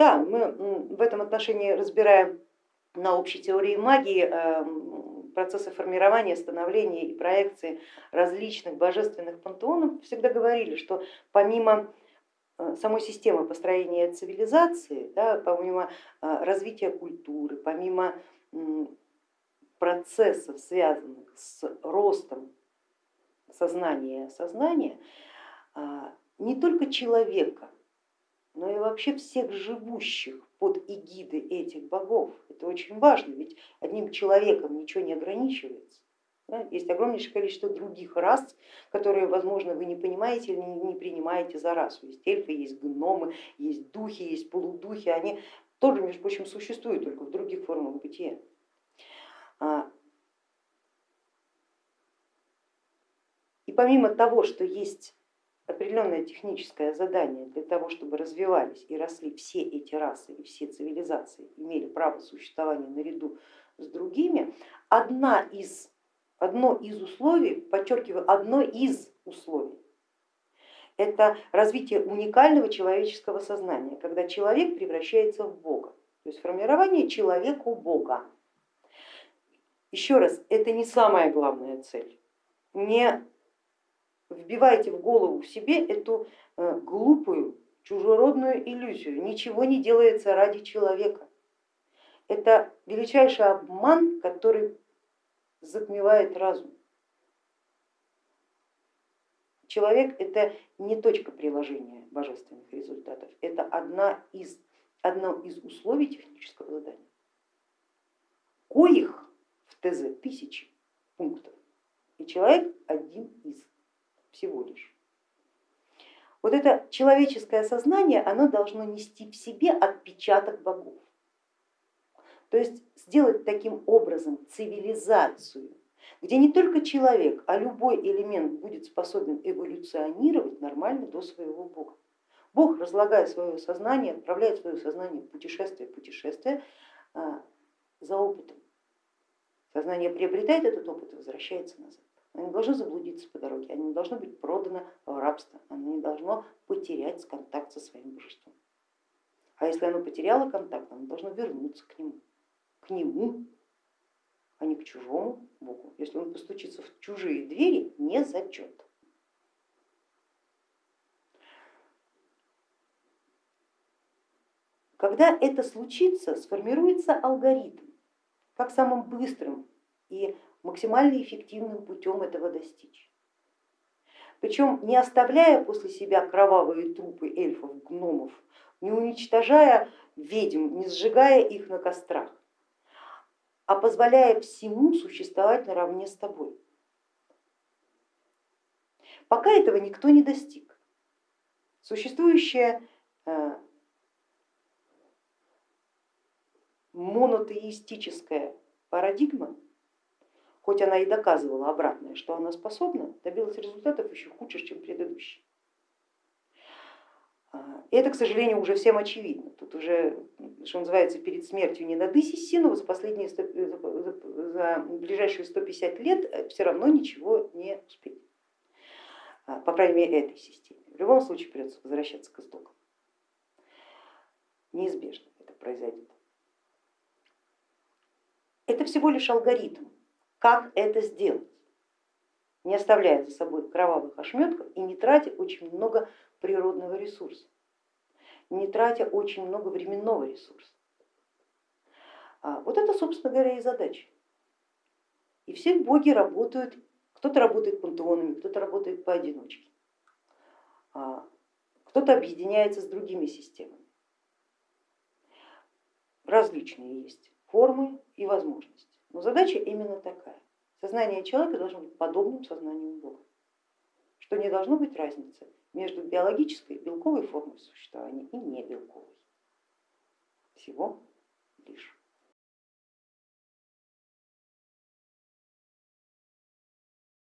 Да, мы в этом отношении разбираем на общей теории магии эм, процессы формирования, становления и проекции различных божественных пантеонов, всегда говорили, что помимо э, самой системы построения цивилизации, да, помимо э, развития культуры, помимо процессов, связанных с ростом сознания и осознания, а, не только человека, но и вообще всех живущих под эгидой этих богов. Это очень важно, ведь одним человеком ничего не ограничивается. Есть огромнейшее количество других рас, которые, возможно, вы не понимаете или не принимаете за расу. Есть эльфы, есть гномы, есть духи, есть полудухи, они тоже, между прочим, существуют, только в других формах бытия. А, и помимо того, что есть определенное техническое задание для того, чтобы развивались и росли все эти расы и все цивилизации, имели право существования наряду с другими, одна из, одно из условий, подчеркиваю, одно из условий, это развитие уникального человеческого сознания, когда человек превращается в Бога, то есть формирование человеку Бога. Еще раз, это не самая главная цель. Не вбивайте в голову в себе эту э, глупую чужеродную иллюзию. Ничего не делается ради человека. Это величайший обман, который затмевает разум. Человек это не точка приложения божественных результатов, это одна из, одно из условий технического задания, коих ТЗ тысячи пунктов, и человек один из всего лишь. Вот это человеческое сознание, оно должно нести в себе отпечаток богов. То есть сделать таким образом цивилизацию, где не только человек, а любой элемент будет способен эволюционировать нормально до своего бога. Бог, разлагая свое сознание, отправляет свое сознание в путешествие, путешествие а, за опытом. Сознание приобретает этот опыт и возвращается назад. Оно не должно заблудиться по дороге, оно не должно быть продано в рабство, оно не должно потерять контакт со своим божеством. А если оно потеряло контакт, оно должно вернуться к нему, к нему, а не к чужому Богу. Если он постучится в чужие двери, не зачет. Когда это случится, сформируется алгоритм, как самым быстрым и максимально эффективным путем этого достичь. Причем не оставляя после себя кровавые трупы эльфов, гномов, не уничтожая ведьм, не сжигая их на кострах, а позволяя всему существовать наравне с тобой. Пока этого никто не достиг. Существующая э, монотеистическая парадигма, хоть она и доказывала обратное, что она способна, добилась результатов еще худших, чем предыдущие. И это, к сожалению, уже всем очевидно. Тут уже, что называется, перед смертью не надысь сину, за, последние 100, за ближайшие 150 лет э, все равно ничего не успеть, а, по крайней мере, этой системе. В любом случае придется возвращаться к истокам. Неизбежно это произойдет. Это всего лишь алгоритм, как это сделать, не оставляя за собой кровавых ошметков и не тратя очень много природного ресурса, не тратя очень много временного ресурса. А вот это, собственно говоря, и задача. И все боги работают, кто-то работает пантеонами, кто-то работает поодиночке, а кто-то объединяется с другими системами. Различные есть формы и возможности. Но задача именно такая. Сознание человека должно быть подобным сознанию Бога, что не должно быть разницы между биологической белковой формой существования и небелковой. Всего лишь.